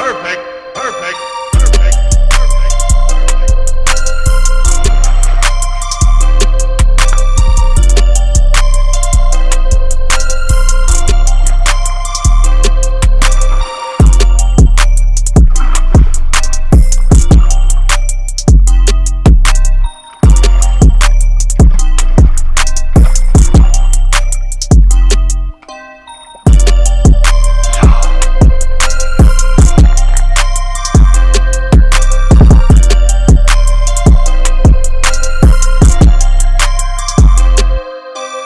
Perfect. Perfect.